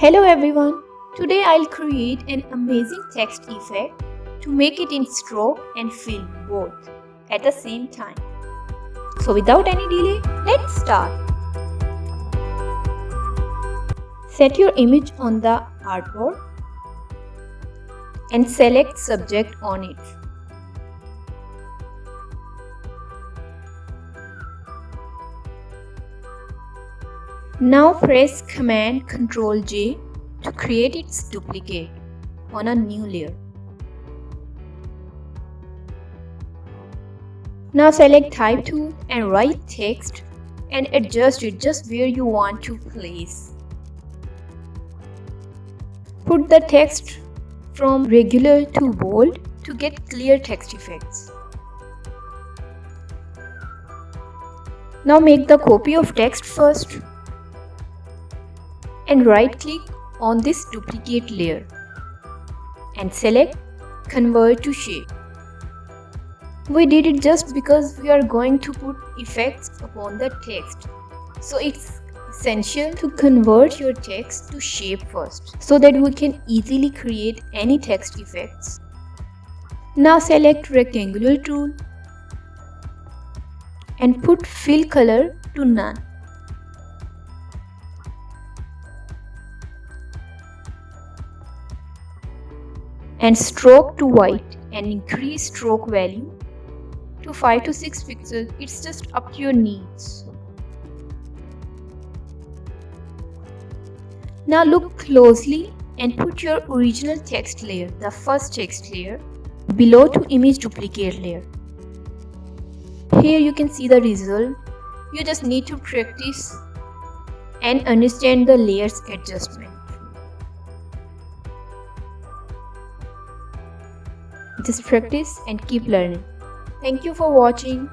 Hello everyone, today I'll create an amazing text effect to make it in stroke and fill both at the same time. So without any delay, let's start. Set your image on the artboard and select subject on it. Now press Command Ctrl J to create its duplicate on a new layer. Now select type tool and write text and adjust it just where you want to place. Put the text from regular to bold to get clear text effects. Now make the copy of text first and right click on this duplicate layer and select convert to shape. We did it just because we are going to put effects upon the text. So it's essential to convert your text to shape first so that we can easily create any text effects. Now select rectangular tool and put fill color to none. And stroke to white and increase stroke value to 5 to 6 pixels it's just up to your needs. Now look closely and put your original text layer the first text layer below to image duplicate layer. Here you can see the result. You just need to practice and understand the layers adjustment Just practice and keep learning. Thank you for watching.